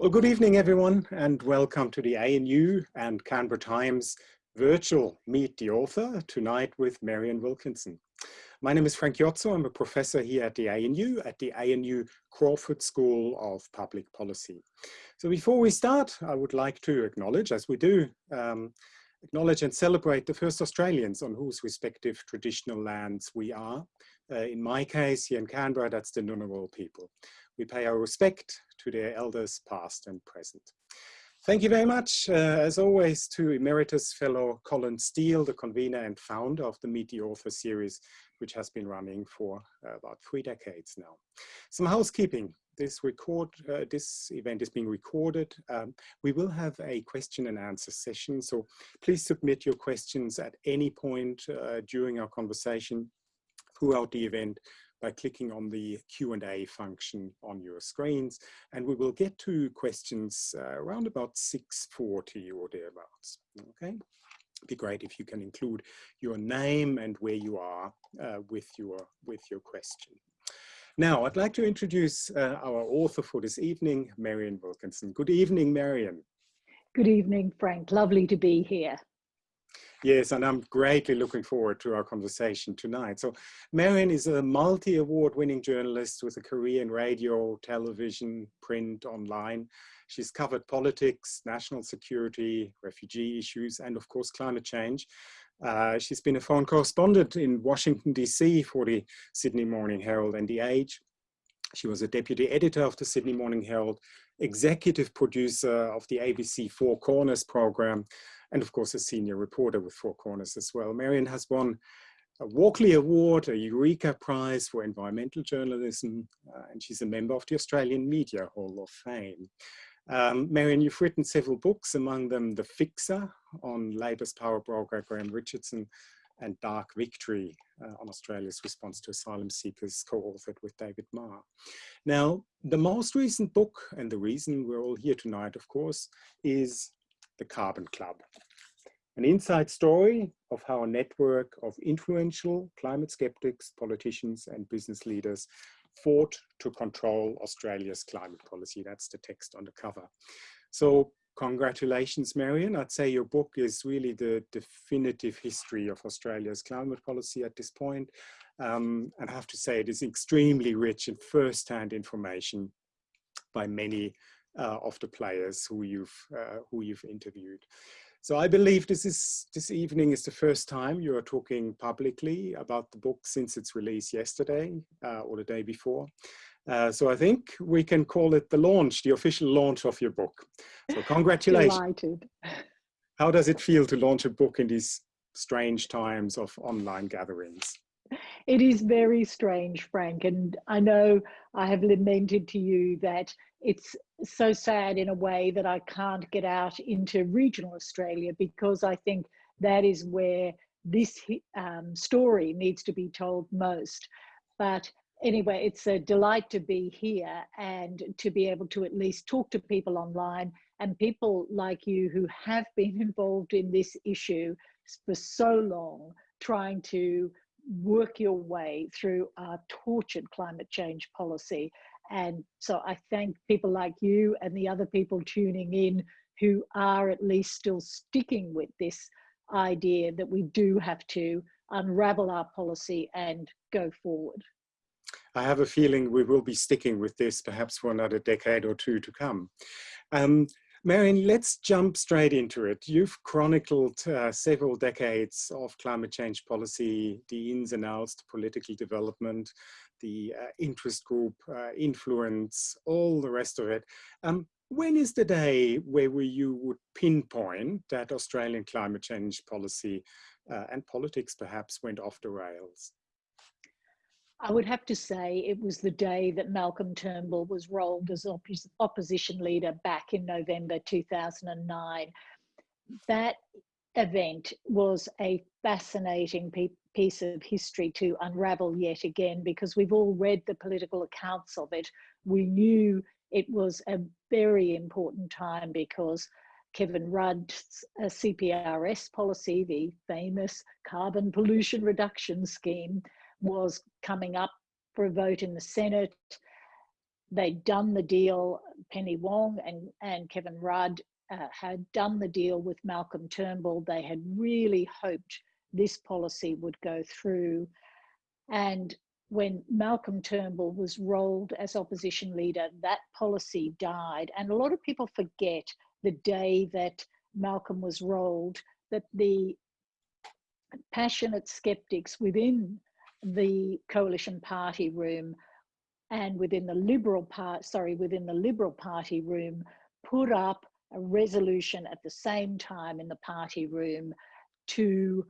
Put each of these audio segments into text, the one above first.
Well, good evening, everyone, and welcome to the ANU and Canberra Times virtual Meet the Author tonight with Marion Wilkinson. My name is Frank Jotzo. I'm a professor here at the ANU, at the ANU Crawford School of Public Policy. So before we start, I would like to acknowledge, as we do, um, acknowledge and celebrate the first Australians on whose respective traditional lands we are. Uh, in my case, here in Canberra, that's the Ngunnawal people. We pay our respect to their elders past and present. Thank you very much, uh, as always, to Emeritus Fellow Colin Steele, the convener and founder of the Meet the Author series, which has been running for uh, about three decades now. Some housekeeping. This record, uh, this event is being recorded. Um, we will have a question and answer session, so please submit your questions at any point uh, during our conversation throughout the event by clicking on the Q&A function on your screens. And we will get to questions uh, around about 6.40 or thereabouts, okay? It'd be great if you can include your name and where you are uh, with, your, with your question. Now, I'd like to introduce uh, our author for this evening, Marion Wilkinson. Good evening, Marion. Good evening, Frank. Lovely to be here. Yes, and I'm greatly looking forward to our conversation tonight. So Marion is a multi-award winning journalist with a career in radio, television, print, online. She's covered politics, national security, refugee issues, and of course, climate change. Uh, she's been a foreign correspondent in Washington, DC for the Sydney Morning Herald and The Age. She was a deputy editor of the Sydney Morning Herald, executive producer of the ABC Four Corners program, and of course a senior reporter with Four Corners as well. Marion has won a Walkley Award, a Eureka Prize for Environmental Journalism, uh, and she's a member of the Australian Media Hall of Fame. Um, Marion, you've written several books, among them The Fixer on Labor's power broker Graham Richardson and Dark Victory uh, on Australia's response to asylum seekers, co-authored with David Marr. Now, the most recent book, and the reason we're all here tonight, of course, is the Carbon Club. An inside story of how a network of influential climate skeptics, politicians and business leaders fought to control Australia's climate policy. That's the text on the cover. So congratulations, Marion. I'd say your book is really the definitive history of Australia's climate policy at this point. Um, and I have to say it is extremely rich in first-hand information by many uh, of the players who you've uh, who you've interviewed. So I believe this is this evening is the first time you are talking publicly about the book since its release yesterday uh, or the day before. Uh, so I think we can call it the launch, the official launch of your book. So congratulations. Delighted. How does it feel to launch a book in these strange times of online gatherings? It is very strange, Frank, and I know I have lamented to you that it's so sad in a way that I can't get out into regional Australia because I think that is where this um, story needs to be told most. But anyway, it's a delight to be here and to be able to at least talk to people online and people like you who have been involved in this issue for so long, trying to work your way through our tortured climate change policy and so I thank people like you and the other people tuning in who are at least still sticking with this idea that we do have to unravel our policy and go forward. I have a feeling we will be sticking with this perhaps for another decade or two to come. Um, Marion, let's jump straight into it. You've chronicled uh, several decades of climate change policy, the ins and outs, the political development, the uh, interest group uh, influence, all the rest of it. Um, when is the day where we, you would pinpoint that Australian climate change policy uh, and politics perhaps went off the rails? I would have to say it was the day that Malcolm Turnbull was rolled as opposition leader back in November 2009. That event was a fascinating piece of history to unravel yet again because we've all read the political accounts of it. We knew it was a very important time because Kevin Rudd's uh, CPRS policy, the famous carbon pollution reduction scheme, was coming up for a vote in the Senate. They'd done the deal Penny Wong and, and Kevin Rudd uh, had done the deal with Malcolm Turnbull. They had really hoped this policy would go through. And when Malcolm Turnbull was rolled as opposition leader, that policy died. And a lot of people forget the day that Malcolm was rolled, that the passionate skeptics within the coalition party room and within the liberal part sorry within the liberal party room put up a resolution at the same time in the party room to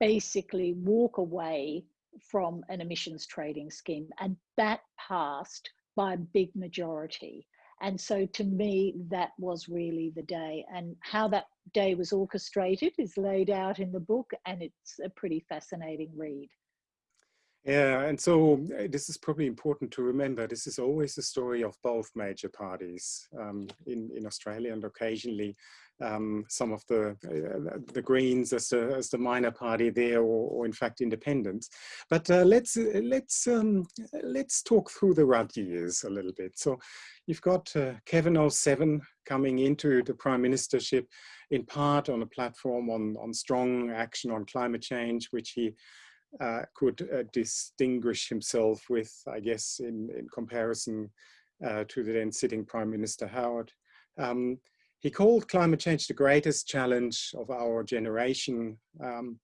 basically walk away from an emissions trading scheme and that passed by a big majority. And so to me that was really the day. And how that day was orchestrated is laid out in the book and it's a pretty fascinating read yeah, and so uh, this is probably important to remember. This is always the story of both major parties um, in, in Australia and occasionally um, some of the uh, the Greens as the, as the minor party there or, or in fact independents. But uh, let's let's um, let's talk through the Rudd years a little bit. So you've got uh, Kevin 07 coming into the prime ministership in part on a platform on, on strong action on climate change, which he uh, could uh, distinguish himself with, I guess, in, in comparison uh, to the then sitting Prime Minister Howard. Um, he called climate change the greatest challenge of our generation. Um,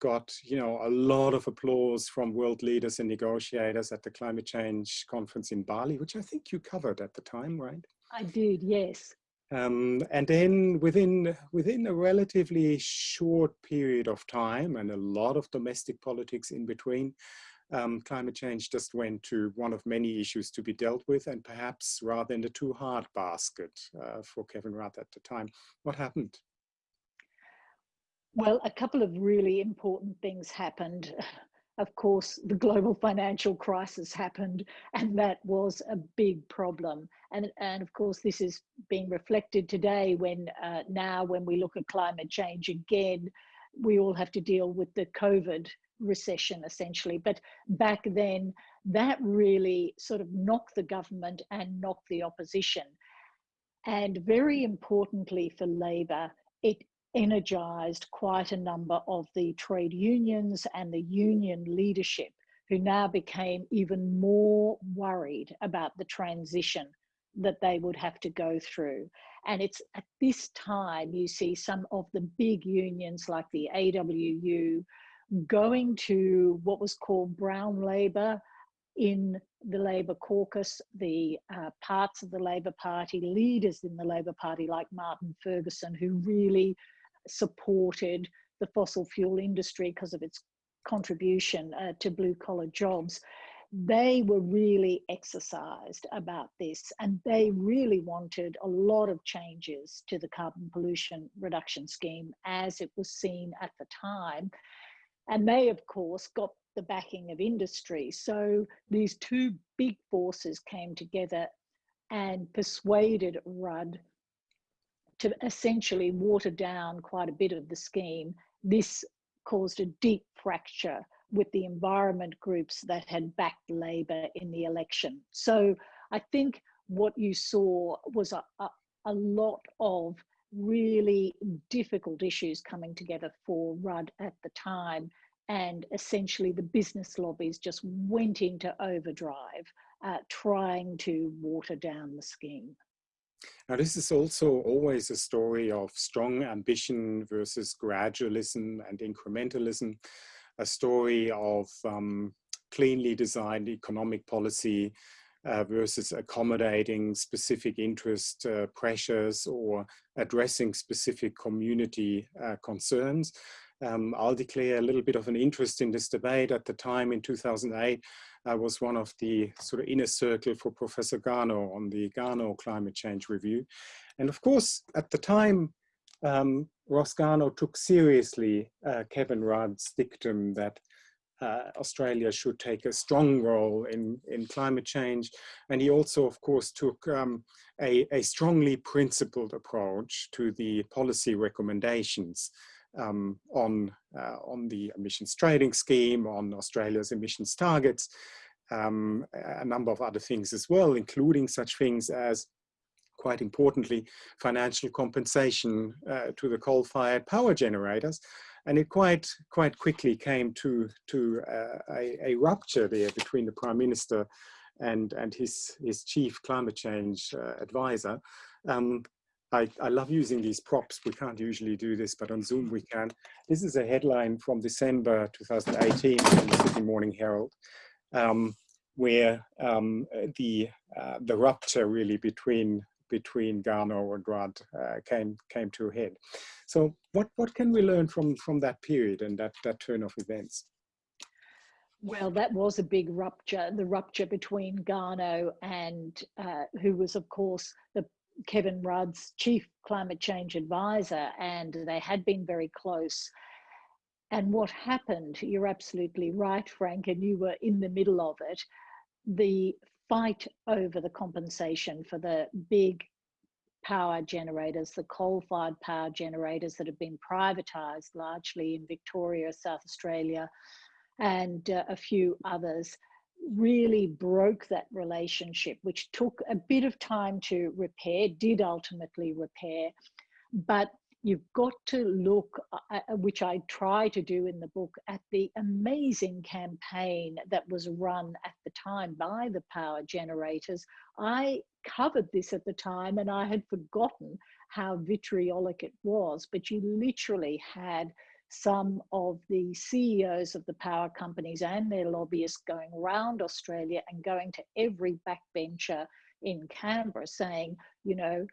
got you know a lot of applause from world leaders and negotiators at the climate change conference in Bali, which I think you covered at the time, right? I did, yes. Um, and then within, within a relatively short period of time and a lot of domestic politics in between, um, climate change just went to one of many issues to be dealt with and perhaps rather in the too hard basket uh, for Kevin Rudd at the time. What happened? Well, a couple of really important things happened of course, the global financial crisis happened, and that was a big problem. And, and of course, this is being reflected today when uh, now, when we look at climate change again, we all have to deal with the COVID recession essentially. But back then, that really sort of knocked the government and knocked the opposition. And very importantly for Labor, it energized quite a number of the trade unions and the union leadership who now became even more worried about the transition that they would have to go through. And it's at this time you see some of the big unions like the AWU going to what was called brown labour in the Labor caucus, the uh, parts of the Labor Party, leaders in the Labor Party like Martin Ferguson, who really supported the fossil fuel industry because of its contribution uh, to blue collar jobs. They were really exercised about this and they really wanted a lot of changes to the carbon pollution reduction scheme as it was seen at the time. And they, of course, got the backing of industry. So these two big forces came together and persuaded Rudd to essentially water down quite a bit of the scheme, this caused a deep fracture with the environment groups that had backed Labor in the election. So I think what you saw was a, a, a lot of really difficult issues coming together for Rudd at the time. And essentially, the business lobbies just went into overdrive, uh, trying to water down the scheme. Now, this is also always a story of strong ambition versus gradualism and incrementalism, a story of um, cleanly designed economic policy uh, versus accommodating specific interest uh, pressures or addressing specific community uh, concerns. Um, I'll declare a little bit of an interest in this debate. At the time in 2008, I was one of the sort of inner circle for Professor Garnaut on the Garnaut Climate Change Review. And of course, at the time, um, Ross Garnaut took seriously uh, Kevin Rudd's dictum that uh, Australia should take a strong role in, in climate change. And he also, of course, took um, a, a strongly principled approach to the policy recommendations um, on, uh, on the emissions trading scheme, on Australia's emissions targets, um, a number of other things as well, including such things as quite importantly, financial compensation uh, to the coal-fired power generators. And it quite, quite quickly came to, to uh, a, a, rupture there between the Prime Minister and, and his, his chief climate change uh, advisor. Um, I, I, love using these props. We can't usually do this, but on Zoom we can. This is a headline from December 2018 from the Sydney Morning Herald, um, where um, the uh, the rupture really between between Garnaut and Rudd uh, came came to a head. So what what can we learn from from that period and that that turn of events? Well, that was a big rupture, the rupture between Garnaut and uh, who was, of course, the Kevin Rudd's chief climate change advisor, and they had been very close. And what happened, you're absolutely right, Frank, and you were in the middle of it. The fight over the compensation for the big power generators, the coal fired power generators that have been privatised largely in Victoria, South Australia, and uh, a few others really broke that relationship, which took a bit of time to repair, did ultimately repair. But you've got to look, uh, uh, which I try to do in the book, at the amazing campaign that was run at the time by the power generators. I covered this at the time and I had forgotten how vitriolic it was, but you literally had some of the CEOs of the power companies and their lobbyists going around Australia and going to every backbencher in Canberra saying, you know,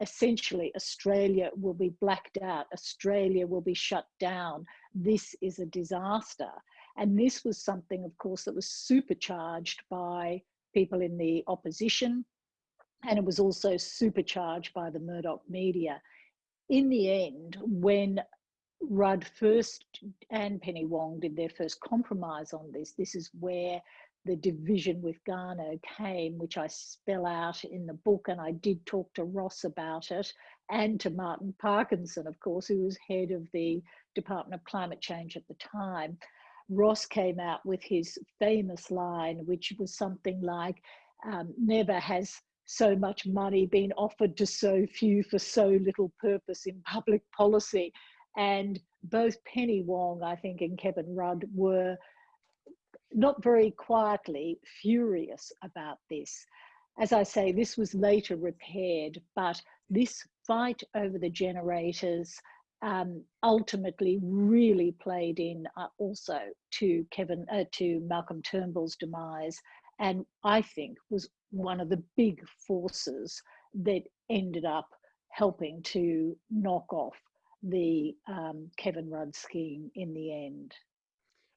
essentially Australia will be blacked out, Australia will be shut down. This is a disaster. And this was something, of course, that was supercharged by people in the opposition, and it was also supercharged by the Murdoch media. In the end, when Rudd first and Penny Wong did their first compromise on this. This is where the division with Garnaut came, which I spell out in the book, and I did talk to Ross about it, and to Martin Parkinson, of course, who was head of the Department of Climate Change at the time. Ross came out with his famous line, which was something like, um, never has so much money been offered to so few for so little purpose in public policy. And both Penny Wong, I think, and Kevin Rudd were not very quietly furious about this. As I say, this was later repaired, but this fight over the generators um, ultimately really played in uh, also to Kevin, uh, to Malcolm Turnbull's demise, and I think was one of the big forces that ended up helping to knock off the um, Kevin Rudd scheme in the end.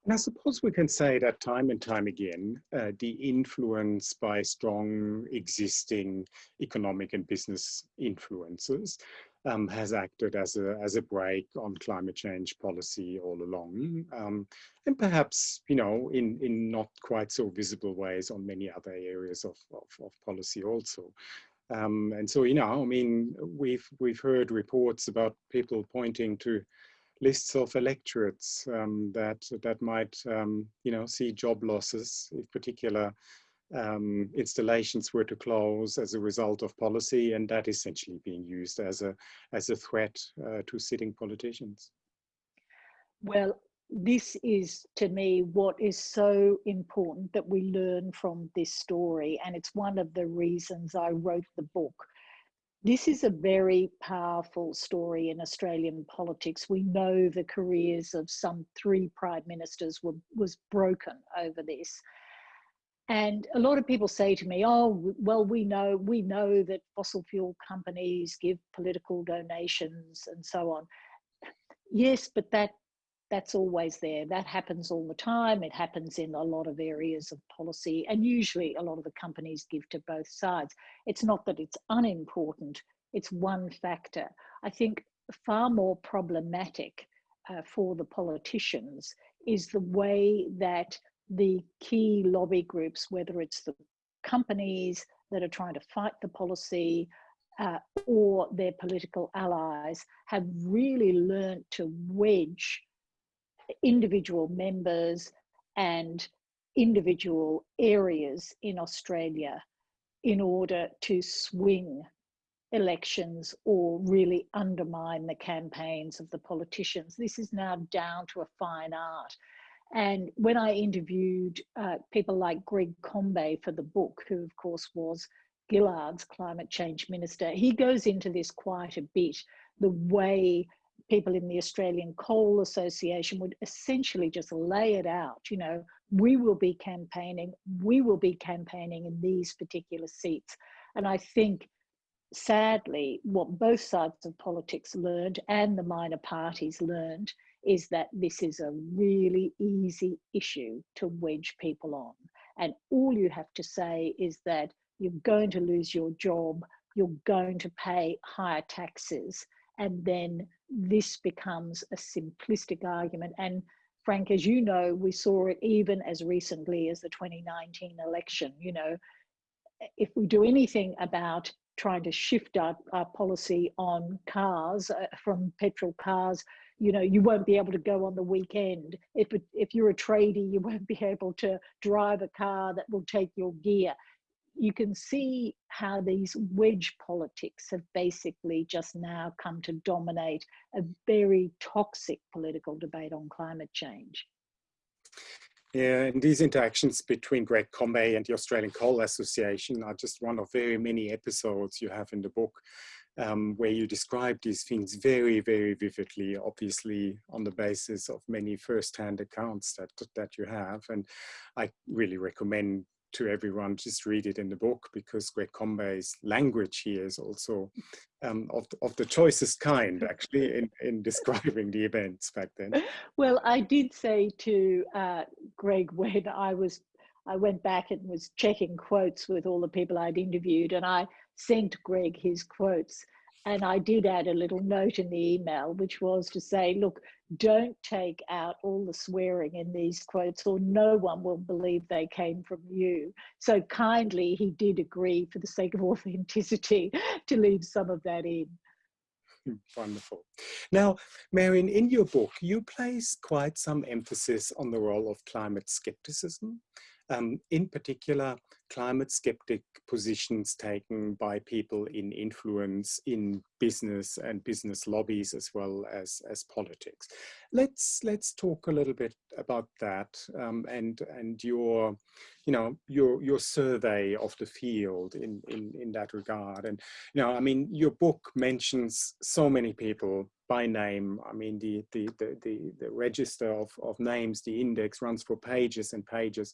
And I suppose we can say that time and time again, uh, the influence by strong existing economic and business influences um, has acted as a, as a brake on climate change policy all along. Um, and perhaps, you know, in, in not quite so visible ways on many other areas of, of, of policy also. Um, and so, you know, I mean, we've we've heard reports about people pointing to lists of electorates um, that that might, um, you know, see job losses if particular um, installations were to close as a result of policy, and that essentially being used as a as a threat uh, to sitting politicians. Well, this is to me what is so important that we learn from this story and it's one of the reasons i wrote the book. This is a very powerful story in australian politics. We know the careers of some three prime ministers were was broken over this. And a lot of people say to me oh well we know we know that fossil fuel companies give political donations and so on. Yes but that that's always there. That happens all the time. It happens in a lot of areas of policy, and usually a lot of the companies give to both sides. It's not that it's unimportant, it's one factor. I think far more problematic uh, for the politicians is the way that the key lobby groups, whether it's the companies that are trying to fight the policy uh, or their political allies, have really learnt to wedge individual members and individual areas in Australia in order to swing elections or really undermine the campaigns of the politicians. This is now down to a fine art. And when I interviewed uh, people like Greg Combet for the book, who of course was Gillard's climate change minister, he goes into this quite a bit, the way people in the Australian Coal Association would essentially just lay it out, you know, we will be campaigning, we will be campaigning in these particular seats. And I think sadly, what both sides of politics learned and the minor parties learned is that this is a really easy issue to wedge people on. And all you have to say is that you're going to lose your job, you're going to pay higher taxes, and then this becomes a simplistic argument. And Frank, as you know, we saw it even as recently as the 2019 election. You know, if we do anything about trying to shift our, our policy on cars uh, from petrol cars you know you won't be able to go on the weekend if if you're a tradie you won't be able to drive a car that will take your gear you can see how these wedge politics have basically just now come to dominate a very toxic political debate on climate change yeah, and these interactions between Greg Combet and the Australian Coal Association are just one of very many episodes you have in the book um, where you describe these things very, very vividly, obviously on the basis of many first-hand accounts that, that you have. And I really recommend to everyone, just read it in the book because Greg Combet's language here is also um, of, the, of the choicest kind, actually, in, in describing the events back then. Well, I did say to uh, Greg when I was, I went back and was checking quotes with all the people I'd interviewed, and I sent Greg his quotes. And I did add a little note in the email, which was to say, look, don't take out all the swearing in these quotes, or no one will believe they came from you. So kindly, he did agree, for the sake of authenticity, to leave some of that in. Wonderful. Now, Marion, in your book, you place quite some emphasis on the role of climate skepticism um, in particular, climate skeptic positions taken by people in influence in business and business lobbies as well as, as politics. Let's let's talk a little bit about that um, and and your you know your your survey of the field in, in in that regard. And you know, I mean, your book mentions so many people by name. I mean, the the the the, register of, of names, the index runs for pages and pages.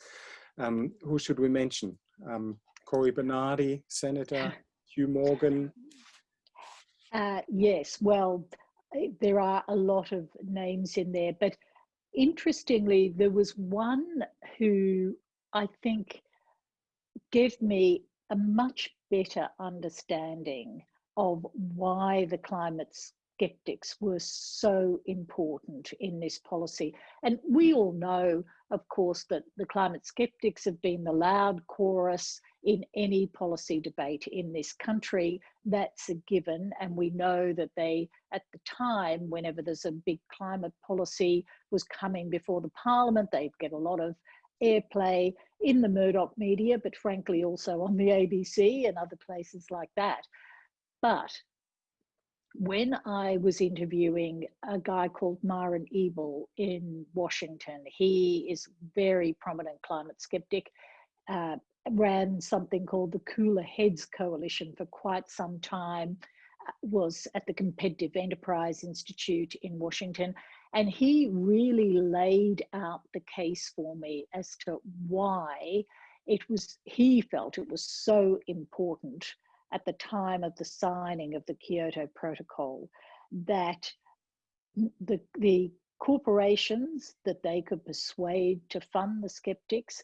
Um, who should we mention? Um, Cory Bernardi, Senator, Hugh Morgan. Uh, yes, well, there are a lot of names in there, but interestingly, there was one who I think gave me a much better understanding of why the climate's skeptics were so important in this policy. And we mm. all know, of course, that the climate skeptics have been the loud chorus in any policy debate in this country. That's a given. And we know that they, at the time, whenever there's a big climate policy was coming before the parliament, they'd get a lot of airplay in the Murdoch media, but frankly also on the ABC and other places like that. But when I was interviewing a guy called Myron Ebell in Washington, he is very prominent climate skeptic, uh, ran something called the Cooler Heads Coalition for quite some time, uh, was at the Competitive Enterprise Institute in Washington, and he really laid out the case for me as to why it was, he felt it was so important at the time of the signing of the Kyoto Protocol that the, the corporations that they could persuade to fund the skeptics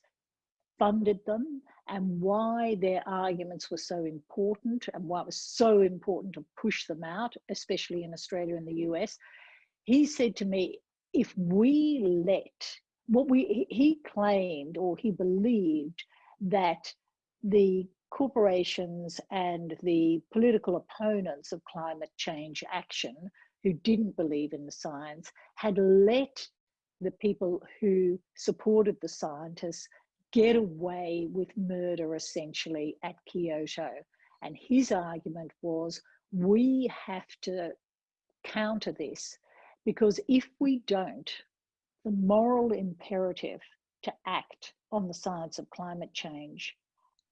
funded them and why their arguments were so important and why it was so important to push them out, especially in Australia and the US. He said to me, if we let what we, he claimed or he believed that the corporations and the political opponents of climate change action who didn't believe in the science had let the people who supported the scientists get away with murder essentially at Kyoto. And his argument was we have to counter this because if we don't, the moral imperative to act on the science of climate change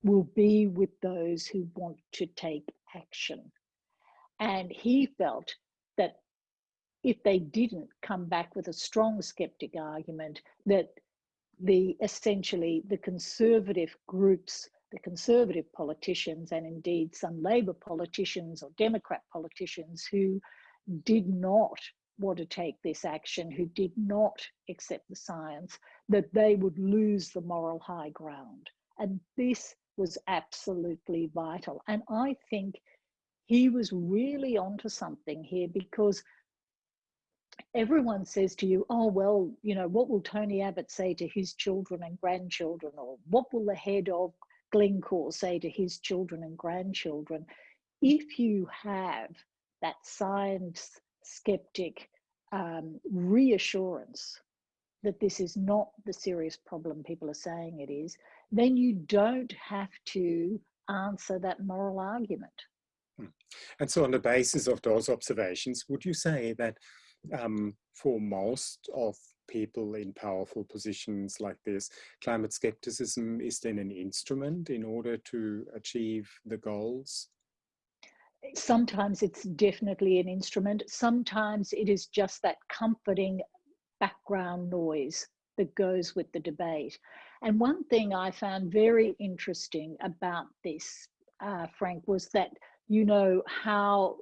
will be with those who want to take action. And he felt that if they didn't come back with a strong skeptic argument, that the essentially the conservative groups, the conservative politicians, and indeed some Labour politicians or Democrat politicians who did not want to take this action, who did not accept the science, that they would lose the moral high ground. And this was absolutely vital. And I think he was really onto something here because everyone says to you, oh, well, you know, what will Tony Abbott say to his children and grandchildren? Or what will the head of Glencore say to his children and grandchildren? If you have that science skeptic um, reassurance that this is not the serious problem people are saying it is, then you don't have to answer that moral argument. Hmm. And so on the basis of those observations, would you say that um, for most of people in powerful positions like this, climate skepticism is then an instrument in order to achieve the goals? Sometimes it's definitely an instrument. Sometimes it is just that comforting background noise that goes with the debate. And one thing I found very interesting about this, uh, Frank, was that you know how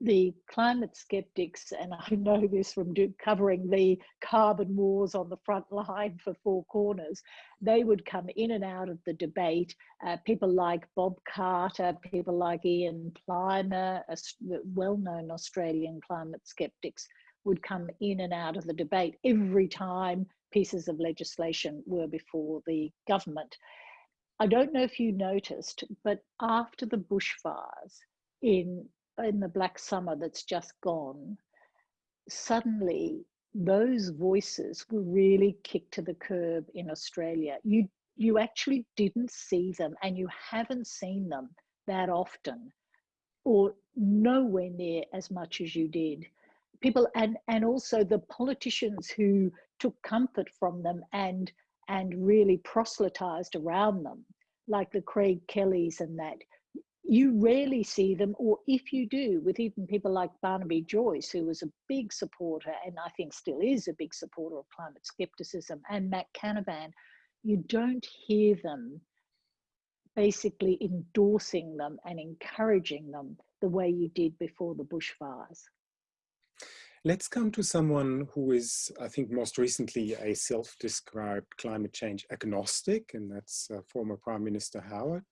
the climate skeptics, and I know this from covering the carbon wars on the front line for Four Corners, they would come in and out of the debate. Uh, people like Bob Carter, people like Ian Plimer, well known Australian climate skeptics, would come in and out of the debate every time pieces of legislation were before the government. I don't know if you noticed, but after the bushfires in in the Black Summer that's just gone, suddenly those voices were really kicked to the curb in Australia. You you actually didn't see them and you haven't seen them that often or nowhere near as much as you did. People and and also the politicians who took comfort from them and and really proselytized around them, like the Craig Kellys and that you rarely see them, or if you do, with even people like Barnaby Joyce, who was a big supporter and I think still is a big supporter of climate skepticism, and Matt Canavan, you don't hear them basically endorsing them and encouraging them the way you did before the bushfires. Let's come to someone who is, I think, most recently a self-described climate change agnostic, and that's uh, former Prime Minister Howard.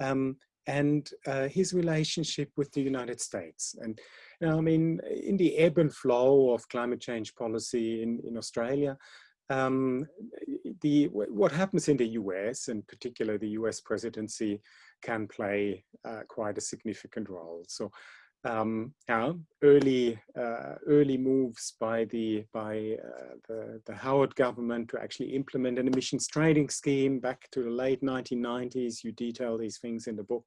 Um, and uh, his relationship with the United States. And you know, I mean, in the ebb and flow of climate change policy in, in Australia, um, the what happens in the US, and particularly the US presidency, can play uh, quite a significant role. So um, early uh, early moves by the by uh, the, the Howard government to actually implement an emissions trading scheme back to the late 1990s. You detail these things in the book,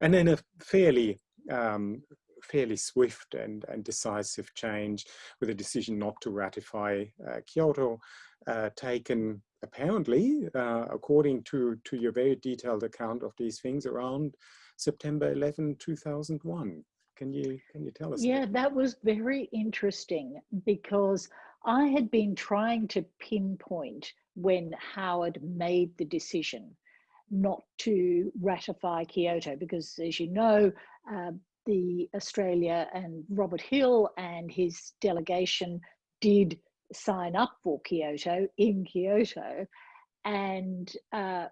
and then a fairly um, fairly swift and, and decisive change with a decision not to ratify uh, Kyoto uh, taken apparently uh, according to to your very detailed account of these things around September 11 2001 can you can you tell us? Yeah, that was very interesting because I had been trying to pinpoint when Howard made the decision not to ratify Kyoto because, as you know, uh, the Australia and Robert Hill and his delegation did sign up for Kyoto in Kyoto, and uh,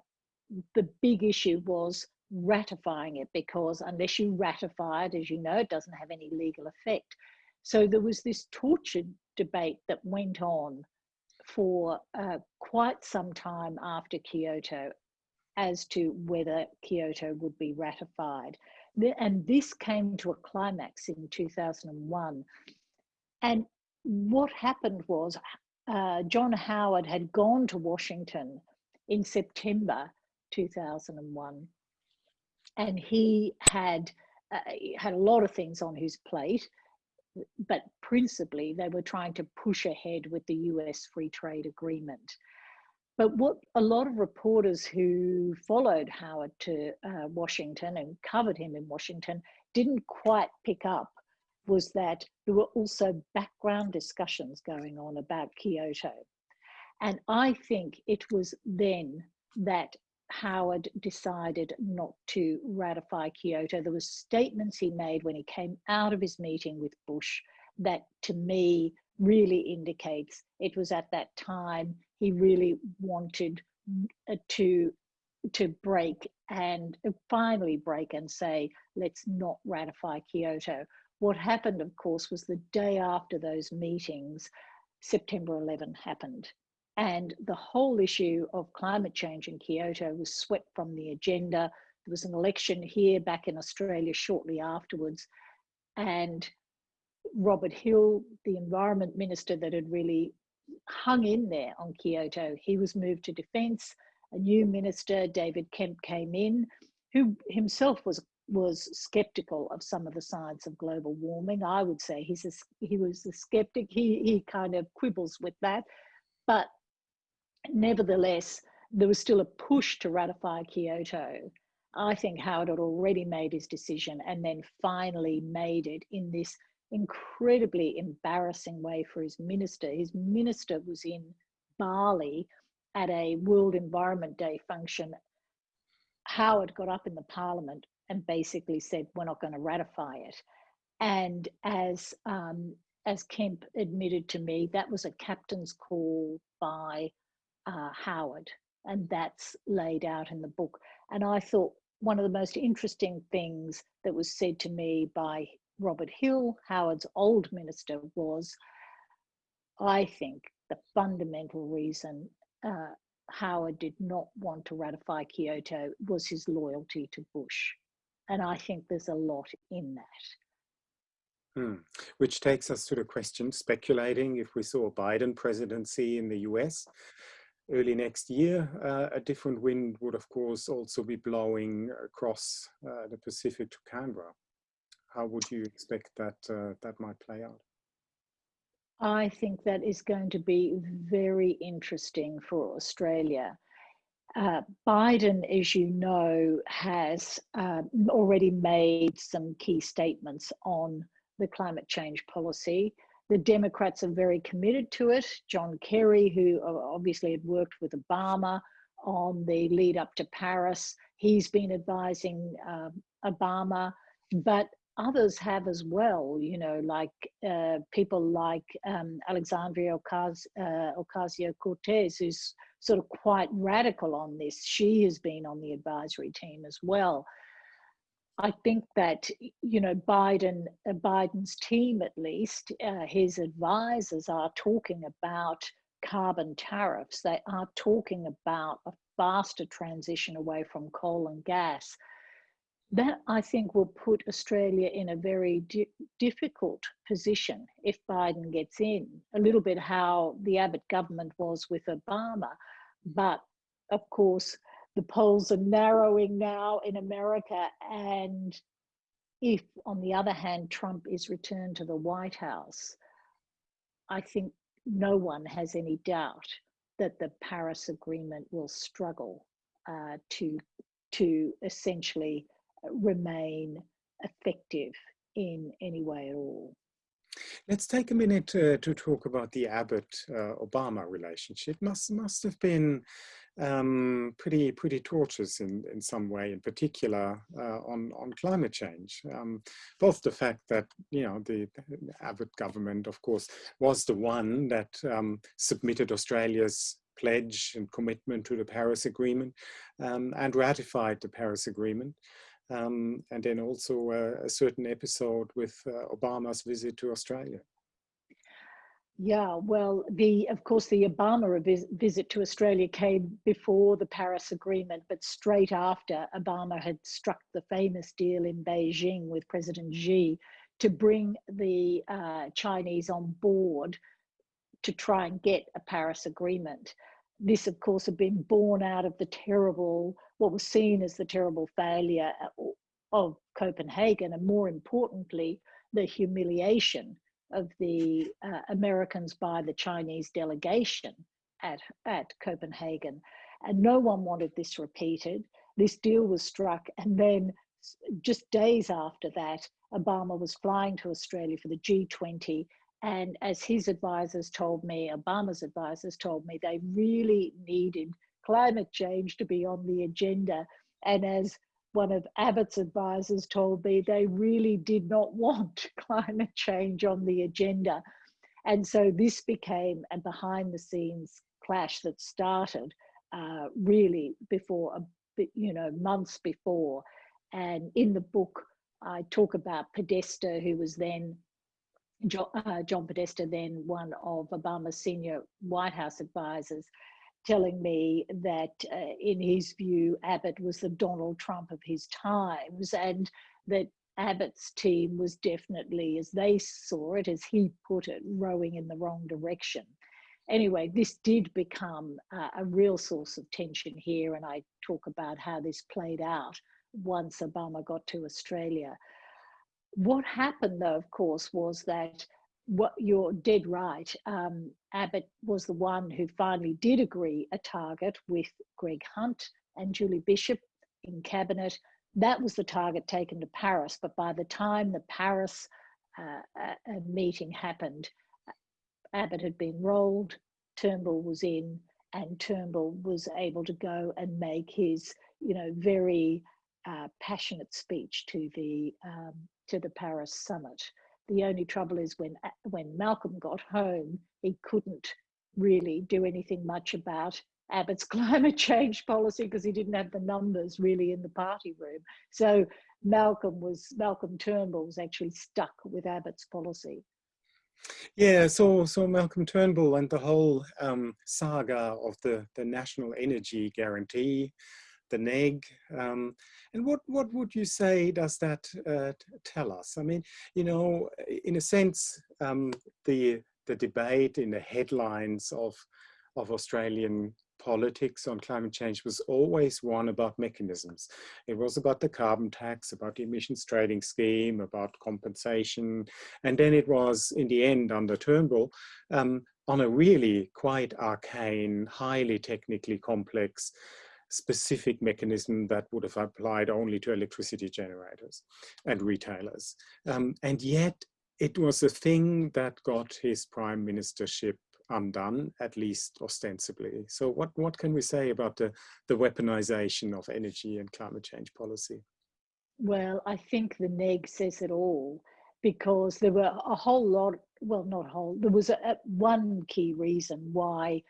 the big issue was ratifying it because unless you ratify it, as you know, it doesn't have any legal effect. So there was this tortured debate that went on for uh, quite some time after Kyoto as to whether Kyoto would be ratified. And this came to a climax in 2001. And what happened was uh, John Howard had gone to Washington in September 2001 and he had uh, had a lot of things on his plate, but principally they were trying to push ahead with the US free trade agreement. But what a lot of reporters who followed Howard to uh, Washington and covered him in Washington didn't quite pick up was that there were also background discussions going on about Kyoto. And I think it was then that Howard decided not to ratify Kyoto. There were statements he made when he came out of his meeting with Bush that to me really indicates it was at that time he really wanted uh, to to break and finally break and say let's not ratify Kyoto. What happened, of course, was the day after those meetings, September 11 happened. And the whole issue of climate change in Kyoto was swept from the agenda. There was an election here back in Australia shortly afterwards. And Robert Hill, the environment minister that had really hung in there on Kyoto, he was moved to defence. A new minister, David Kemp, came in, who himself was was skeptical of some of the science of global warming. I would say he's a, he was a skeptic. He he kind of quibbles with that, but nevertheless, there was still a push to ratify Kyoto. I think Howard had already made his decision and then finally made it in this incredibly embarrassing way for his minister. His minister was in Bali at a World Environment Day function. Howard got up in the parliament and basically said, we're not going to ratify it. And as, um, as Kemp admitted to me, that was a captain's call by uh, Howard, and that's laid out in the book. And I thought one of the most interesting things that was said to me by Robert Hill, Howard's old minister, was I think the fundamental reason uh, Howard did not want to ratify Kyoto was his loyalty to Bush. And I think there's a lot in that. Hmm. Which takes us to the question, speculating if we saw a Biden presidency in the US early next year, uh, a different wind would of course also be blowing across uh, the Pacific to Canberra. How would you expect that uh, that might play out? I think that is going to be very interesting for Australia. Uh, Biden, as you know, has uh, already made some key statements on the climate change policy. The Democrats are very committed to it. John Kerry, who obviously had worked with Obama on the lead up to Paris, he's been advising uh, Obama, but others have as well, you know, like uh, people like um, Alexandria uh, Ocasio-Cortez, who's sort of quite radical on this. She has been on the advisory team as well. I think that you know Biden, uh, Biden's team at least, uh, his advisors are talking about carbon tariffs. They are talking about a faster transition away from coal and gas that I think will put Australia in a very di difficult position if Biden gets in. A little bit how the Abbott government was with Obama. But of course, the polls are narrowing now in America. And if, on the other hand, Trump is returned to the White House, I think no one has any doubt that the Paris Agreement will struggle uh, to, to essentially remain effective in any way at all. Let's take a minute uh, to talk about the Abbott-Obama uh, relationship. Must must have been um, pretty pretty tortuous in in some way, in particular uh, on on climate change. Um, both the fact that you know the, the, Abbott government, of course, was the one that um, submitted Australia's pledge and commitment to the Paris Agreement um, and ratified the Paris Agreement. Um, and then also a, a certain episode with uh, Obama's visit to Australia. Yeah, well, the of course the Obama vis visit to Australia came before the Paris Agreement, but straight after Obama had struck the famous deal in Beijing with President Xi to bring the uh, Chinese on board to try and get a Paris Agreement. this, of course, had been born out of the terrible, what was seen as the terrible failure uh, of Copenhagen, and more importantly, the humiliation of the uh, Americans by the Chinese delegation at, at Copenhagen. And no one wanted this repeated. This deal was struck, and then just days after that, Obama was flying to Australia for the G20 and as his advisors told me, Obama's advisors told me, they really needed climate change to be on the agenda. And as one of Abbott's advisors told me, they really did not want climate change on the agenda. And so this became a behind the scenes clash that started uh, really before, a, you know, months before. And in the book, I talk about Podesta, who was then John, uh, John Podesta, then one of Obama's senior White House advisors, telling me that uh, in his view, Abbott was the Donald Trump of his times and that Abbott's team was definitely, as they saw it, as he put it, rowing in the wrong direction. Anyway, this did become uh, a real source of tension here, and I talk about how this played out once Obama got to Australia. What happened, though, of course, was that what you're dead right. Um, Abbott was the one who finally did agree a target with Greg Hunt and Julie Bishop in cabinet. That was the target taken to Paris. But by the time the Paris uh, uh, meeting happened, Abbott had been rolled, Turnbull was in, and Turnbull was able to go and make his, you know, very uh, passionate speech to the um, to the Paris summit. The only trouble is when, when Malcolm got home, he couldn't really do anything much about Abbott's climate change policy because he didn't have the numbers really in the party room. So Malcolm was, Malcolm Turnbull was actually stuck with Abbott's policy. Yeah, so so Malcolm Turnbull and the whole um, saga of the the national energy guarantee, the NEG. Um, and what, what would you say does that uh, tell us? I mean, you know, in a sense, um, the, the debate in the headlines of, of Australian politics on climate change was always one about mechanisms. It was about the carbon tax, about the emissions trading scheme, about compensation. And then it was, in the end, under Turnbull, um, on a really quite arcane, highly technically complex specific mechanism that would have applied only to electricity generators and retailers. Um, and yet it was a thing that got his prime ministership undone, at least ostensibly. So what, what can we say about the, the weaponization of energy and climate change policy? Well, I think the neg says it all because there were a whole lot, well, not whole, there was a, a, one key reason why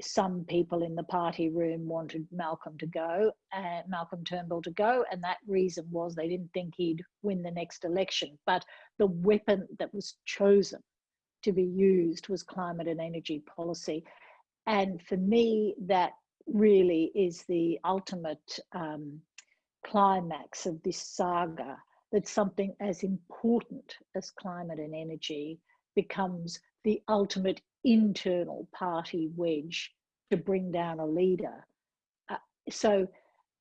some people in the party room wanted Malcolm to go, uh, Malcolm Turnbull to go, and that reason was they didn't think he'd win the next election. But the weapon that was chosen to be used was climate and energy policy. And for me, that really is the ultimate um, climax of this saga that something as important as climate and energy becomes the ultimate internal party wedge to bring down a leader. Uh, so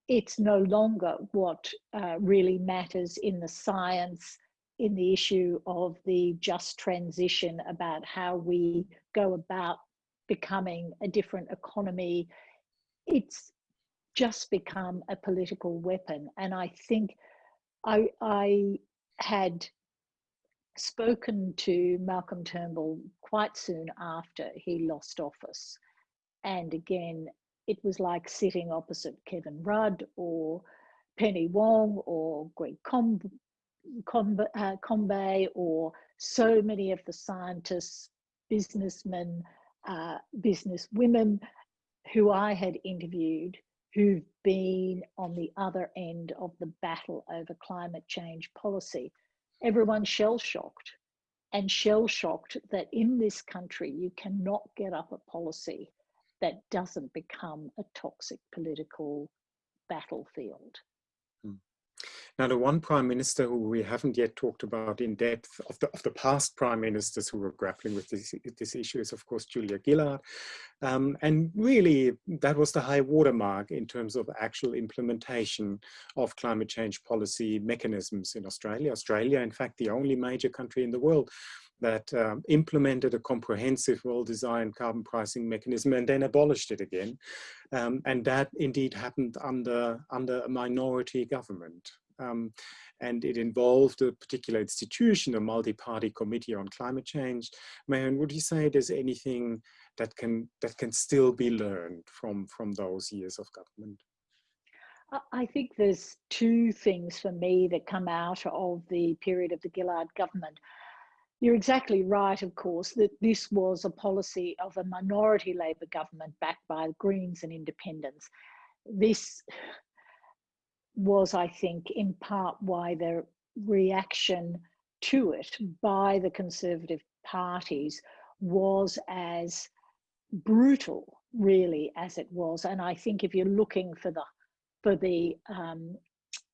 it's no longer what uh, really matters in the science, in the issue of the just transition about how we go about becoming a different economy. It's just become a political weapon. And I think I, I had spoken to Malcolm Turnbull quite soon after he lost office. And again, it was like sitting opposite Kevin Rudd or Penny Wong or Greg Com Com uh, Combet or so many of the scientists, businessmen, uh, business women who I had interviewed who've been on the other end of the battle over climate change policy everyone shell shocked and shell shocked that in this country you cannot get up a policy that doesn't become a toxic political battlefield. Now, the one prime minister who we haven't yet talked about in depth of the, of the past prime ministers who were grappling with this, this issue is, of course, Julia Gillard. Um, and really, that was the high watermark in terms of actual implementation of climate change policy mechanisms in Australia. Australia, in fact, the only major country in the world that um, implemented a comprehensive, well-designed carbon pricing mechanism and then abolished it again. Um, and that indeed happened under, under a minority government. Um, and it involved a particular institution, a multi-party committee on climate change. Marion, would you say there's anything that can, that can still be learned from, from those years of government? I think there's two things for me that come out of the period of the Gillard government. You're exactly right, of course, that this was a policy of a minority Labor government backed by Greens and independents. This was, I think, in part why the reaction to it by the Conservative parties was as brutal, really, as it was. And I think if you're looking for the for the um,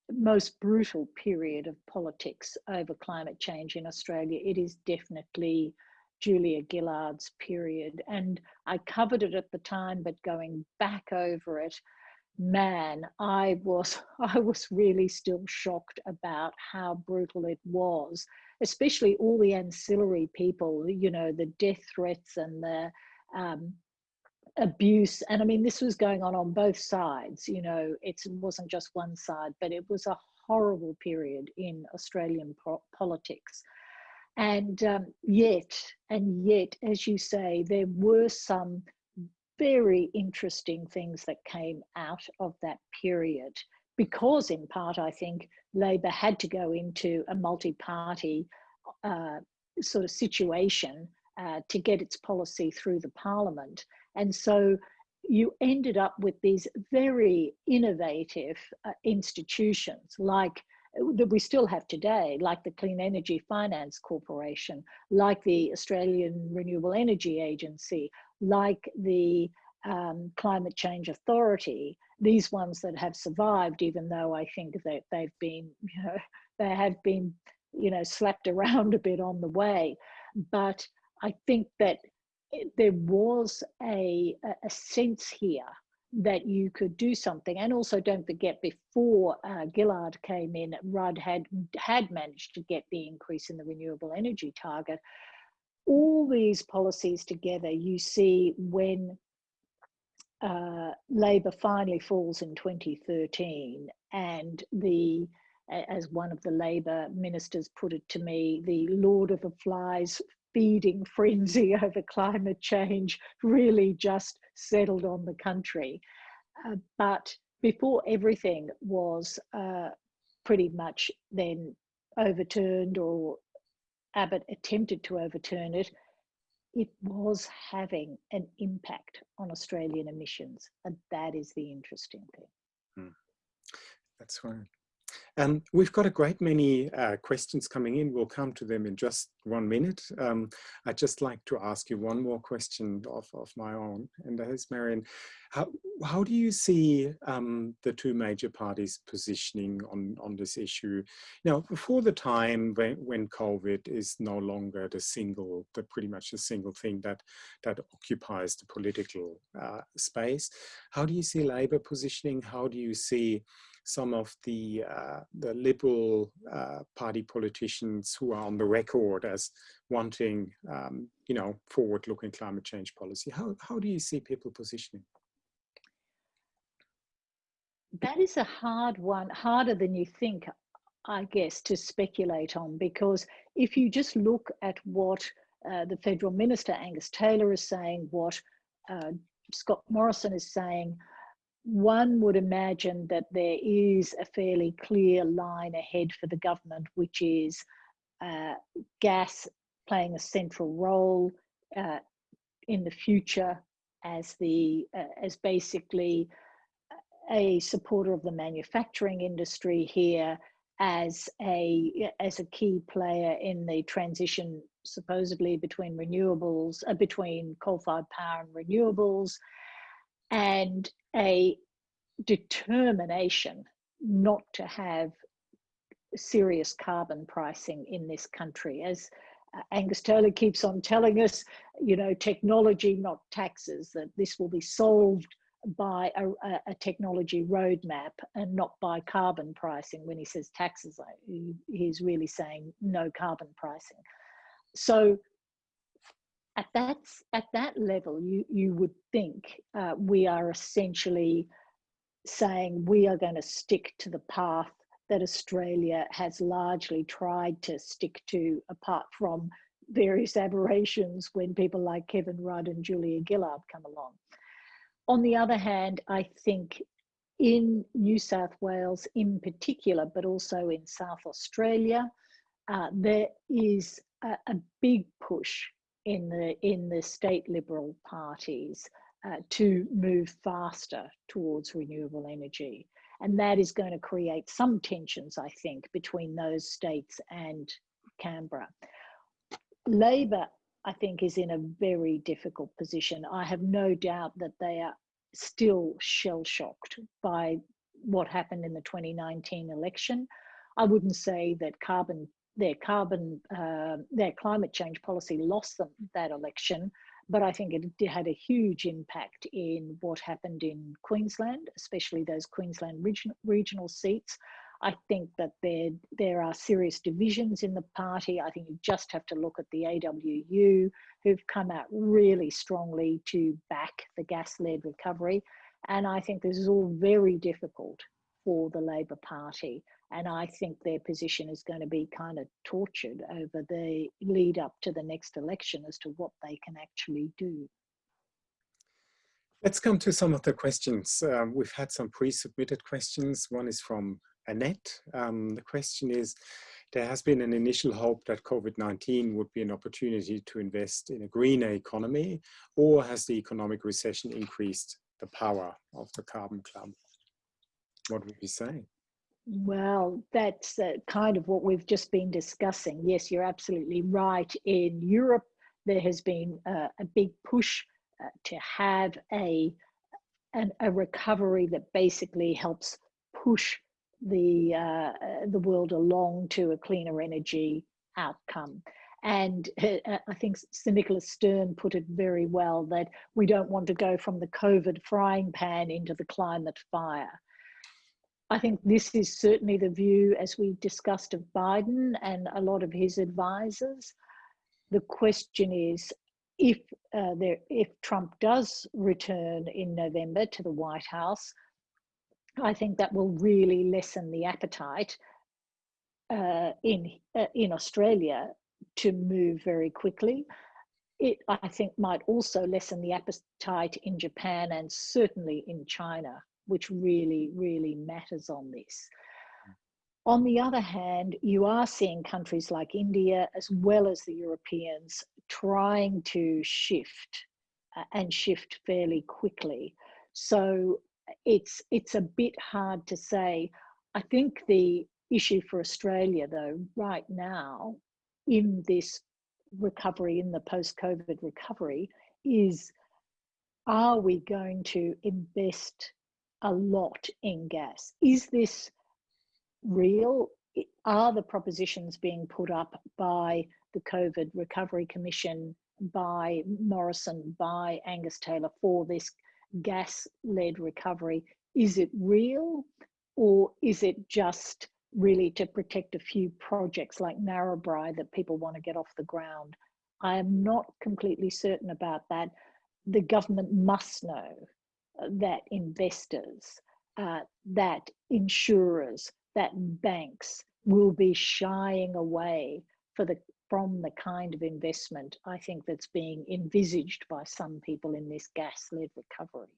most brutal period of politics over climate change in Australia, it is definitely Julia Gillard's period. And I covered it at the time, but going back over it, man, I was I was really still shocked about how brutal it was, especially all the ancillary people, you know, the death threats and the um, abuse and i mean this was going on on both sides you know it wasn't just one side but it was a horrible period in australian po politics. And um, yet and yet as you say there were some very interesting things that came out of that period because in part i think labor had to go into a multi-party uh, sort of situation uh, to get its policy through the parliament. And so you ended up with these very innovative uh, institutions like uh, that we still have today, like the Clean Energy Finance Corporation, like the Australian Renewable Energy Agency, like the um, Climate Change Authority, these ones that have survived, even though I think that they've been, you know, they have been, you know, slapped around a bit on the way. But I think that there was a, a sense here that you could do something. And also don't forget before uh, Gillard came in, Rudd had, had managed to get the increase in the renewable energy target. All these policies together, you see when uh, Labor finally falls in 2013 and the as one of the Labor ministers put it to me, the Lord of the Flies feeding frenzy over climate change really just settled on the country. Uh, but before everything was uh, pretty much then overturned or Abbott attempted to overturn it, it was having an impact on Australian emissions. And that is the interesting thing. Hmm. That's right. Um, we've got a great many uh, questions coming in. We'll come to them in just one minute. Um, I'd just like to ask you one more question of, of my own, and that is, Marion, how, how do you see um, the two major parties positioning on, on this issue? Now, before the time when, when COVID is no longer the single, the pretty much the single thing that, that occupies the political uh, space, how do you see Labor positioning? How do you see some of the uh, the Liberal uh, Party politicians who are on the record as wanting, um, you know, forward-looking climate change policy. How how do you see people positioning? That is a hard one, harder than you think, I guess, to speculate on. Because if you just look at what uh, the federal minister Angus Taylor is saying, what uh, Scott Morrison is saying, one would imagine that there is a fairly clear line ahead for the government, which is uh, gas playing a central role uh, in the future as the uh, as basically a supporter of the manufacturing industry here as a as a key player in the transition supposedly between renewables uh, between coal-fired power and renewables and a determination not to have serious carbon pricing in this country. As Angus Taylor keeps on telling us, you know, technology, not taxes, that this will be solved by a, a, technology roadmap and not by carbon pricing. When he says taxes, he's really saying no carbon pricing. So at that, at that level, you, you would think uh, we are essentially saying we are going to stick to the path that Australia has largely tried to stick to, apart from various aberrations when people like Kevin Rudd and Julia Gillard come along. On the other hand, I think in New South Wales in particular, but also in South Australia, uh, there is a, a, big push in the in the state liberal parties uh, to move faster towards renewable energy. And that is going to create some tensions, I think, between those states and Canberra. Labor, I think, is in a very difficult position. I have no doubt that they are still shell shocked by what happened in the 2019 election. I wouldn't say that carbon, their carbon, uh, their climate change policy lost them that election, but I think it had a huge impact in what happened in Queensland, especially those Queensland region, regional seats. I think that there, there are serious divisions in the party. I think you just have to look at the AWU, who've come out really strongly to back the gas-led recovery. And I think this is all very difficult for the Labor Party. And I think their position is going to be kind of tortured over the lead up to the next election as to what they can actually do. Let's come to some of the questions. Um, we've had some pre-submitted questions. One is from Annette. Um, the question is, there has been an initial hope that COVID-19 would be an opportunity to invest in a greener economy, or has the economic recession increased the power of the carbon club? What would you say? Well, that's uh, kind of what we've just been discussing. Yes, you're absolutely right. In Europe, there has been uh, a big push uh, to have a, an, a recovery that basically helps push the, uh, the world along to a cleaner energy outcome. And uh, I think Sir Nicholas Stern put it very well that we don't want to go from the COVID frying pan into the climate fire. I think this is certainly the view, as we discussed, of Biden and a lot of his advisors. The question is, if uh, there, if Trump does return in November to the White House, I think that will really lessen the appetite uh, in uh, in Australia to move very quickly. It, I think, might also lessen the appetite in Japan and certainly in China which really, really matters on this. On the other hand, you are seeing countries like India, as well as the Europeans, trying to shift uh, and shift fairly quickly. So it's, it's a bit hard to say. I think the issue for Australia, though, right now, in this recovery, in the post COVID recovery, is are we going to invest a lot in gas. Is this real? Are the propositions being put up by the COVID Recovery Commission, by Morrison, by Angus Taylor for this gas-led recovery? Is it real or is it just really to protect a few projects like Narrabri that people want to get off the ground? I am not completely certain about that. The government must know that investors, uh, that insurers, that banks will be shying away for the from the kind of investment I think that's being envisaged by some people in this gas-led recovery.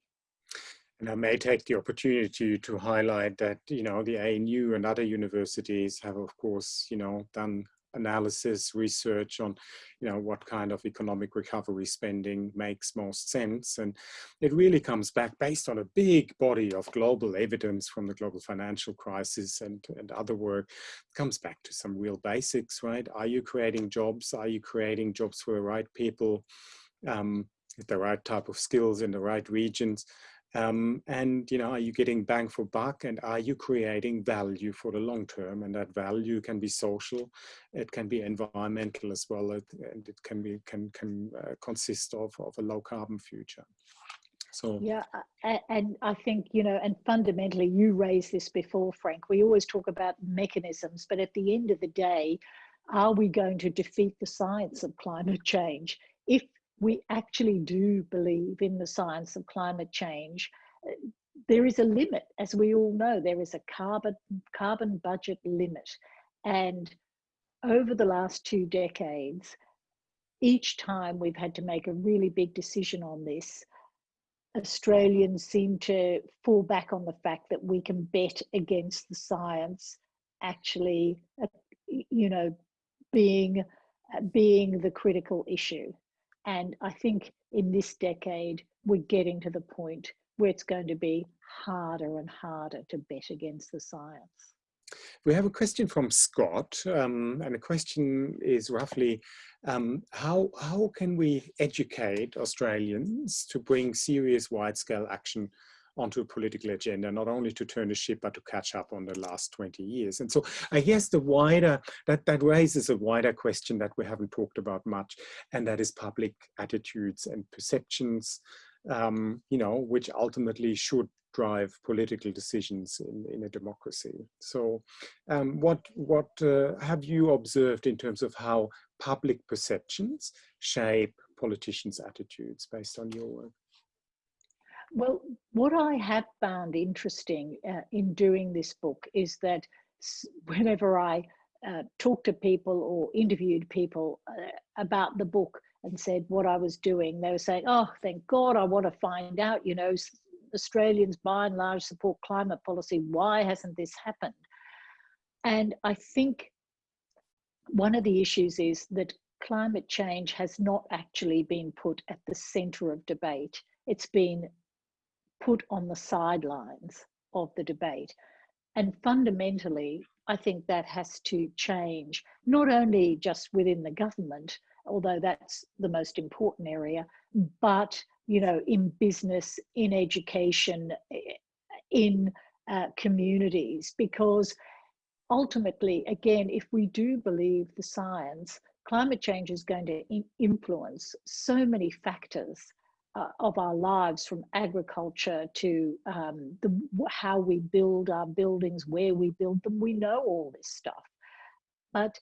And I may take the opportunity to highlight that, you know, the ANU and other universities have, of course, you know, done analysis, research on, you know, what kind of economic recovery spending makes most sense. And it really comes back based on a big body of global evidence from the global financial crisis and, and other work, comes back to some real basics, right? Are you creating jobs? Are you creating jobs for the right people? Um, the right type of skills in the right regions? Um, and you know, are you getting bang for buck, and are you creating value for the long term? And that value can be social, it can be environmental as well, and it can be can can uh, consist of of a low carbon future. So yeah, and I think you know, and fundamentally, you raised this before, Frank. We always talk about mechanisms, but at the end of the day, are we going to defeat the science of climate change if we actually do believe in the science of climate change, there is a limit, as we all know, there is a carbon, carbon budget limit. And over the last two decades, each time we've had to make a really big decision on this, Australians seem to fall back on the fact that we can bet against the science actually, uh, you know, being, uh, being the critical issue. And I think in this decade, we're getting to the point where it's going to be harder and harder to bet against the science. We have a question from Scott, um, and the question is roughly, um, how, how can we educate Australians to bring serious wide-scale action onto a political agenda, not only to turn the ship, but to catch up on the last 20 years. And so I guess the wider, that, that raises a wider question that we haven't talked about much, and that is public attitudes and perceptions, um, you know, which ultimately should drive political decisions in, in a democracy. So um, what, what uh, have you observed in terms of how public perceptions shape politicians' attitudes based on your work? Well, what I have found interesting uh, in doing this book is that whenever I uh, talked to people or interviewed people uh, about the book and said what I was doing, they were saying, oh, thank God, I want to find out, you know, Australians by and large support climate policy. Why hasn't this happened? And I think one of the issues is that climate change has not actually been put at the center of debate. It's been put on the sidelines of the debate. And fundamentally, I think that has to change, not only just within the government, although that's the most important area, but you know, in business, in education, in uh, communities, because ultimately, again, if we do believe the science, climate change is going to influence so many factors uh, of our lives from agriculture to um, the, how we build our buildings, where we build them. We know all this stuff. But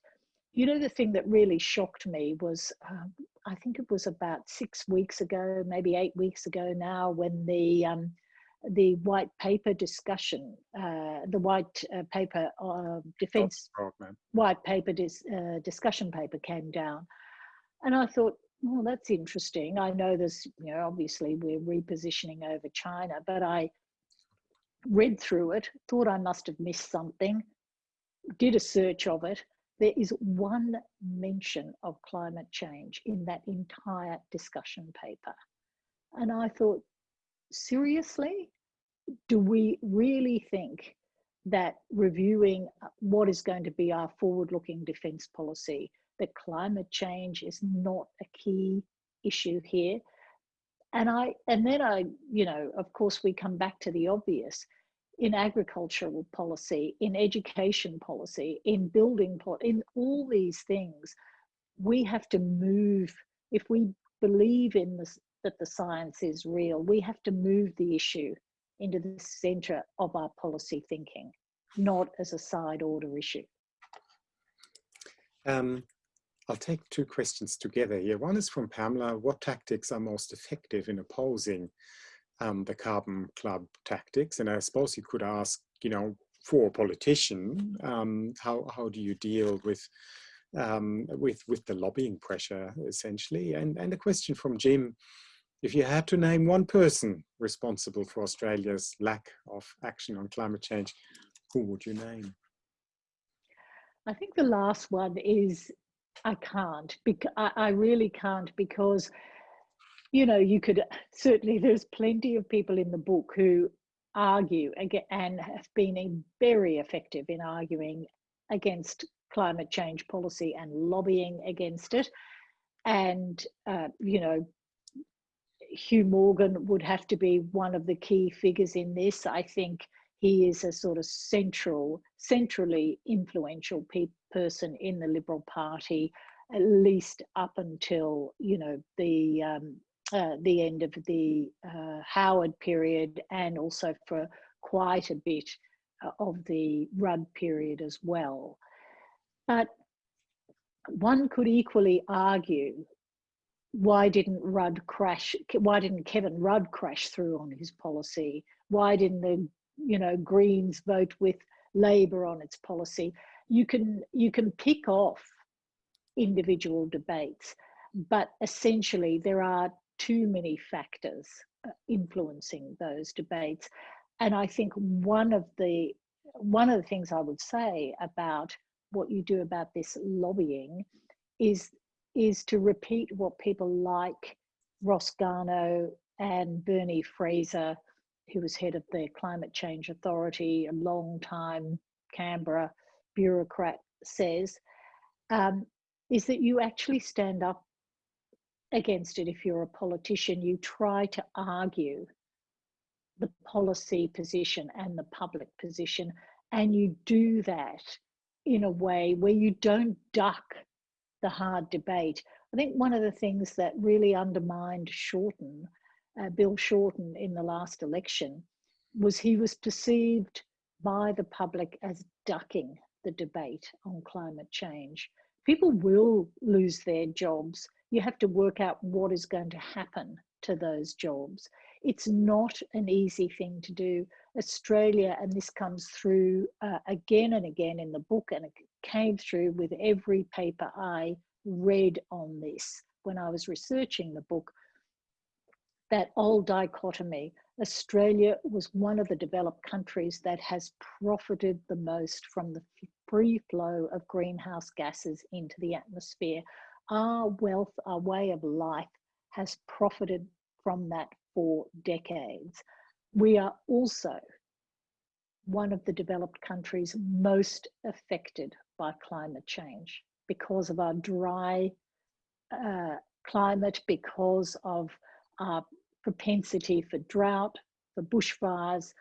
you know, the thing that really shocked me was, um, I think it was about six weeks ago, maybe eight weeks ago now, when the um, the white paper discussion, uh, the white uh, paper uh, defense white paper dis, uh, discussion paper came down, and I thought, well, that's interesting. I know there's, you know, obviously we're repositioning over China, but I read through it, thought I must have missed something, did a search of it. There is one mention of climate change in that entire discussion paper. And I thought, seriously? Do we really think that reviewing what is going to be our forward looking defence policy that climate change is not a key issue here. And I, and then I, you know, of course, we come back to the obvious in agricultural policy, in education policy, in building, in all these things, we have to move. If we believe in this, that the science is real, we have to move the issue into the center of our policy thinking, not as a side order issue. Um, I'll take two questions together here. One is from Pamela. What tactics are most effective in opposing um, the Carbon Club tactics? And I suppose you could ask, you know, for a politician, um, how, how do you deal with um, with with the lobbying pressure essentially? And and a question from Jim, if you had to name one person responsible for Australia's lack of action on climate change, who would you name? I think the last one is I can't. Because I, I really can't because, you know, you could certainly. There's plenty of people in the book who argue and have been very effective in arguing against climate change policy and lobbying against it, and uh, you know, Hugh Morgan would have to be one of the key figures in this. I think he is a sort of central, centrally influential pe person in the Liberal Party, at least up until you know the um, uh, the end of the uh, Howard period, and also for quite a bit uh, of the Rudd period as well. But one could equally argue why didn't Rudd crash? Why didn't Kevin Rudd crash through on his policy? Why didn't the you know Greens vote with Labor on its policy? You can you can pick off individual debates, but essentially there are too many factors uh, influencing those debates. And I think one of the one of the things I would say about what you do about this lobbying is is to repeat what people like Ross Garnaut and Bernie Fraser, who was head of the Climate Change Authority, a long time Canberra bureaucrat, says, um, is that you actually stand up against it if you're a politician. You try to argue the policy position and the public position, and you do that in a way where you don't duck the hard debate. I think one of the things that really undermined Shorten, uh, Bill Shorten, in the last election was he was perceived by the public as ducking the debate on climate change. People will lose their jobs. You have to work out what is going to happen to those jobs. It's not an easy thing to do. Australia, and this comes through uh, again and again in the book, and it came through with every paper I read on this when I was researching the book. That old dichotomy Australia was one of the developed countries that has profited the most from the free flow of greenhouse gases into the atmosphere. Our wealth, our way of life has profited from that for decades. We are also one of the developed countries most affected by climate change because of our dry uh, climate, because of our propensity for drought, for bushfires,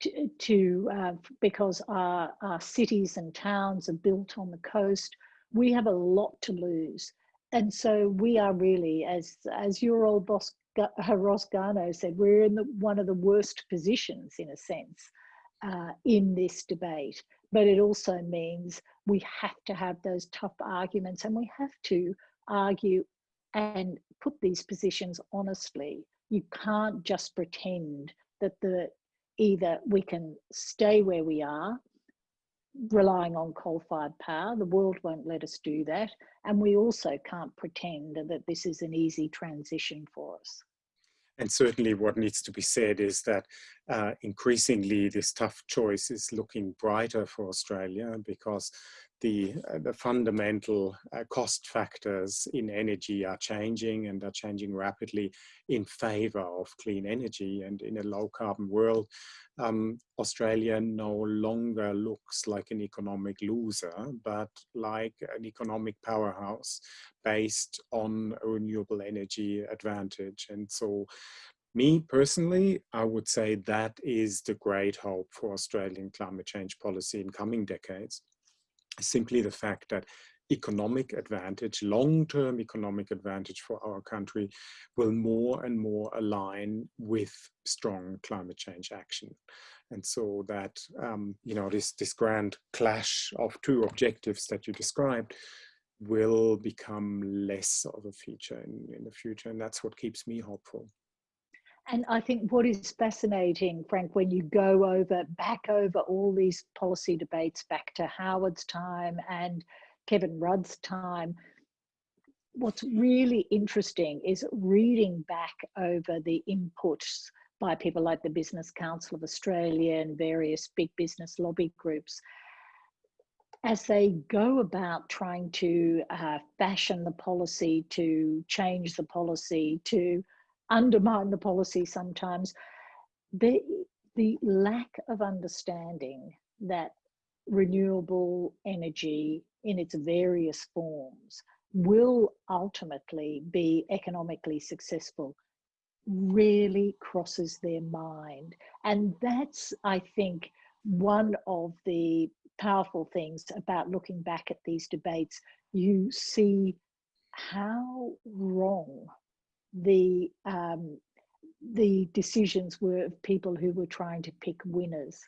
to, to uh, because our, our cities and towns are built on the coast. We have a lot to lose. And so we are really, as, as your old boss Ross Garnaut said, we're in the, one of the worst positions, in a sense, uh, in this debate. But it also means we have to have those tough arguments and we have to argue and put these positions honestly. You can't just pretend that the either we can stay where we are relying on coal-fired power. The world won't let us do that. And we also can't pretend that this is an easy transition for us. And certainly what needs to be said is that uh, increasingly this tough choice is looking brighter for Australia because the, uh, the fundamental uh, cost factors in energy are changing and are changing rapidly in favor of clean energy. And in a low carbon world, um, Australia no longer looks like an economic loser, but like an economic powerhouse based on a renewable energy advantage. And so me personally, I would say that is the great hope for Australian climate change policy in coming decades simply the fact that economic advantage, long-term economic advantage for our country will more and more align with strong climate change action. And so that, um, you know, this, this grand clash of two objectives that you described will become less of a feature in, in the future. And that's what keeps me hopeful. And I think what is fascinating, Frank, when you go over back over all these policy debates back to Howard's time and Kevin Rudd's time, what's really interesting is reading back over the inputs by people like the Business Council of Australia and various big business lobby groups as they go about trying to uh, fashion the policy, to change the policy, to undermine the policy sometimes. The, the lack of understanding that renewable energy in its various forms will ultimately be economically successful really crosses their mind. And that's, I think, one of the powerful things about looking back at these debates. You see how wrong the um, the decisions were of people who were trying to pick winners.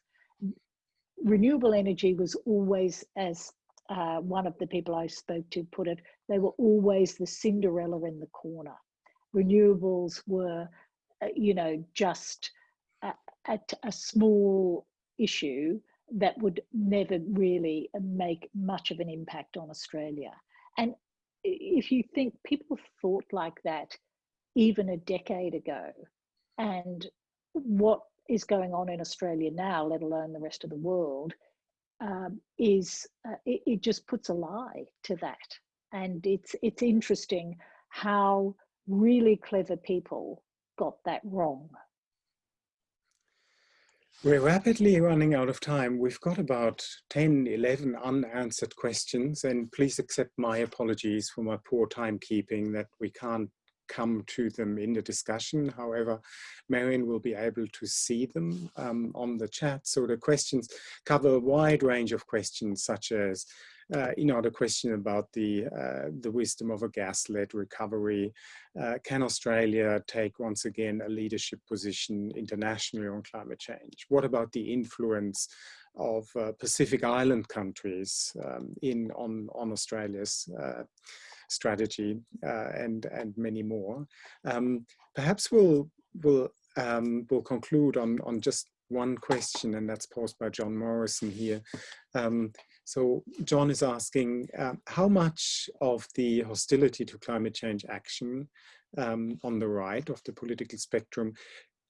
Renewable energy was always, as uh, one of the people I spoke to put it, they were always the Cinderella in the corner. Renewables were, uh, you know, just a, a, a small issue that would never really make much of an impact on Australia. And if you think people thought like that even a decade ago, and what is going on in Australia now, let alone the rest of the world, um, is uh, it, it, just puts a lie to that. And it's it's interesting how really clever people got that wrong. We're rapidly running out of time. We've got about 10, 11 unanswered questions and please accept my apologies for my poor timekeeping that we can't come to them in the discussion. However, Marion will be able to see them um, on the chat. So the questions cover a wide range of questions such as, uh, you know, the question about the, uh, the wisdom of a gas-led recovery. Uh, can Australia take once again a leadership position internationally on climate change? What about the influence of uh, Pacific Island countries um, in on, on Australia's uh, strategy uh, and and many more. Um, perhaps we'll we'll um, we'll conclude on on just one question, and that's posed by John Morrison here. Um, so John is asking, uh, how much of the hostility to climate change action um, on the right of the political spectrum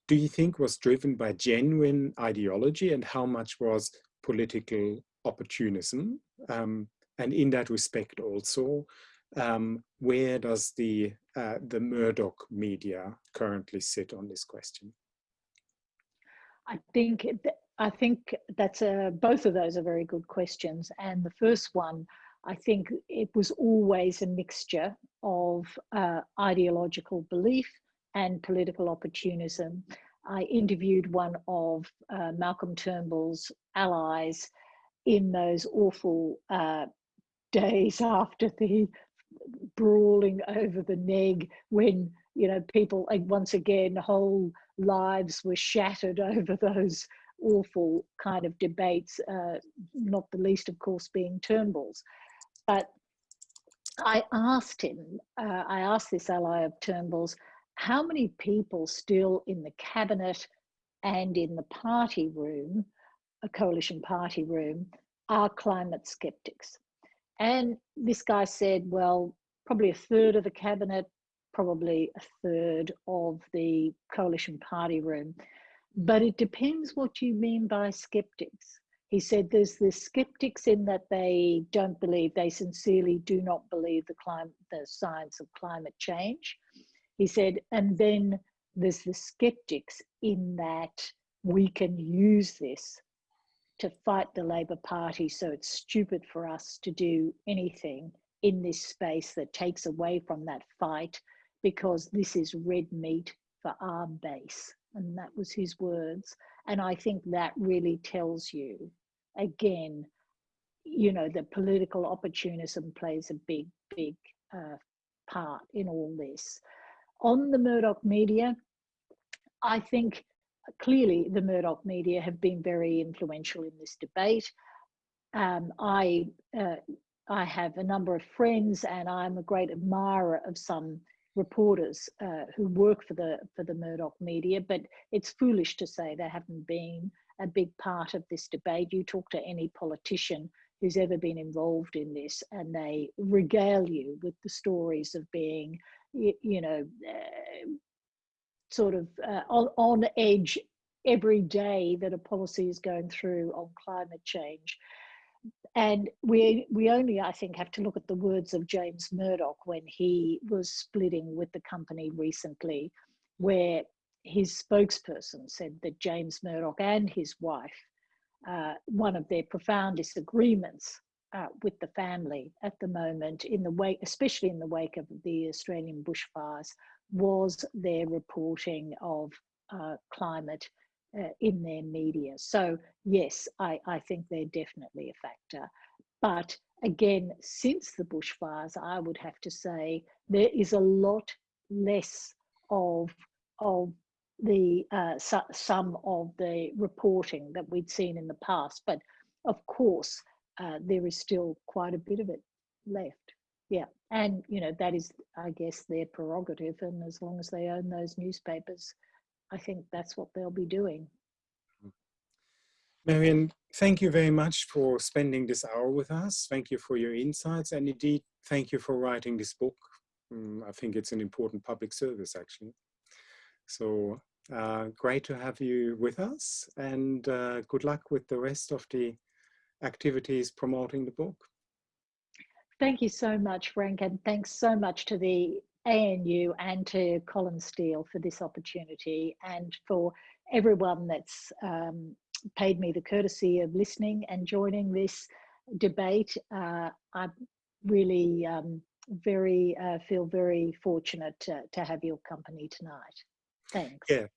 do you think was driven by genuine ideology and how much was political opportunism? Um, and in that respect also, um, where does the, uh, the Murdoch media currently sit on this question? I think I think that's a, both of those are very good questions. And the first one, I think it was always a mixture of uh, ideological belief and political opportunism. I interviewed one of uh, Malcolm Turnbull's allies in those awful uh, days after the brawling over the neg when you know people once again whole lives were shattered over those awful kind of debates uh, not the least of course being turnbull's. But i asked him uh, i asked this ally of turnbull's how many people still in the cabinet and in the party room a coalition party room are climate skeptics and this guy said, well, probably a third of the cabinet, probably a third of the coalition party room. But it depends what you mean by skeptics. He said there's the skeptics in that they don't believe, they sincerely do not believe the the science of climate change. He said, and then there's the skeptics in that we can use this to fight the Labor Party. So it's stupid for us to do anything in this space that takes away from that fight because this is red meat for our base. And that was his words. And I think that really tells you, again, you know, the political opportunism plays a big, big uh, part in all this. On the Murdoch media, I think clearly the Murdoch media have been very influential in this debate. Um, I, uh, I have a number of friends and I'm a great admirer of some reporters uh, who work for the, for the Murdoch media, but it's foolish to say they haven't been a big part of this debate. You talk to any politician who's ever been involved in this and they regale you with the stories of being you, know uh, sort of uh, on, on edge every day that a policy is going through on climate change. And we, we only, I think, have to look at the words of James Murdoch when he was splitting with the company recently, where his spokesperson said that James Murdoch and his wife, uh, one of their profound disagreements uh, with the family at the moment, in the wake, especially in the wake of the Australian bushfires, was their reporting of uh, climate uh, in their media. So yes, I, I think they're definitely a factor. But again, since the bushfires, I would have to say there is a lot less of, of the uh, su some of the reporting that we'd seen in the past. But of course, uh, there is still quite a bit of it left. Yeah, and you know that is, I guess, their prerogative, and as long as they own those newspapers, I think that's what they'll be doing. Marion, thank you very much for spending this hour with us. Thank you for your insights, and indeed, thank you for writing this book. Um, I think it's an important public service, actually. So uh, great to have you with us, and uh, good luck with the rest of the activities promoting the book. Thank you so much, Frank, and thanks so much to the ANU and to Colin Steele for this opportunity and for everyone that's um, paid me the courtesy of listening and joining this debate. Uh, I really um, very uh, feel very fortunate to, to have your company tonight. Thanks. Yeah.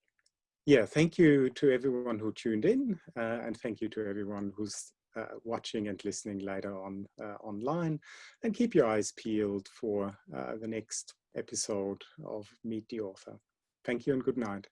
Yeah, thank you to everyone who tuned in uh, and thank you to everyone who's uh, watching and listening later on uh, online and keep your eyes peeled for uh, the next episode of Meet the Author. Thank you and good night.